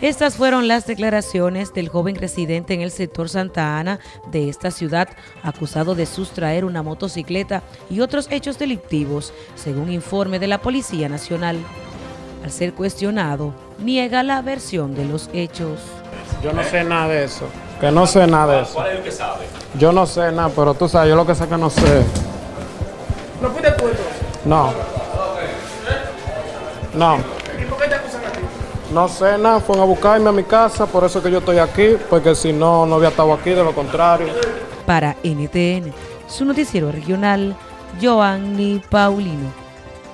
Estas fueron las declaraciones del joven residente en el sector Santa Ana de esta ciudad, acusado de sustraer una motocicleta y otros hechos delictivos, según informe de la Policía Nacional. Al ser cuestionado, niega la versión de los hechos. Yo no sé nada de eso. Que no sé nada de eso. ¿Cuál es el que sabe? Yo no sé nada, pero tú sabes, yo lo que sé que no sé. ¿No fuiste tú entonces? No. No. ¿Y por qué te? No sé nada, fueron a buscarme a mi casa, por eso que yo estoy aquí, porque si no, no había estado aquí, de lo contrario. Para NTN, su noticiero regional, Joanny Paulino.